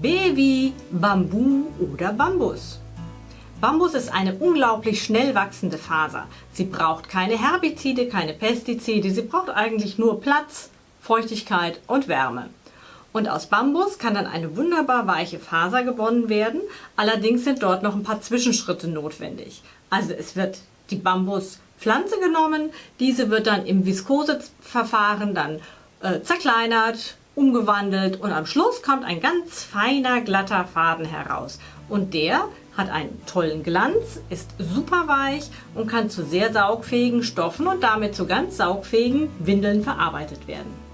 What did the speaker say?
B wie Bambu oder Bambus. Bambus ist eine unglaublich schnell wachsende Faser. Sie braucht keine Herbizide, keine Pestizide, sie braucht eigentlich nur Platz, Feuchtigkeit und Wärme. Und aus Bambus kann dann eine wunderbar weiche Faser gewonnen werden, allerdings sind dort noch ein paar Zwischenschritte notwendig. Also es wird die Bambuspflanze genommen, diese wird dann im Viskoseverfahren dann äh, zerkleinert, umgewandelt und am Schluss kommt ein ganz feiner, glatter Faden heraus. Und der hat einen tollen Glanz, ist super weich und kann zu sehr saugfähigen Stoffen und damit zu ganz saugfähigen Windeln verarbeitet werden.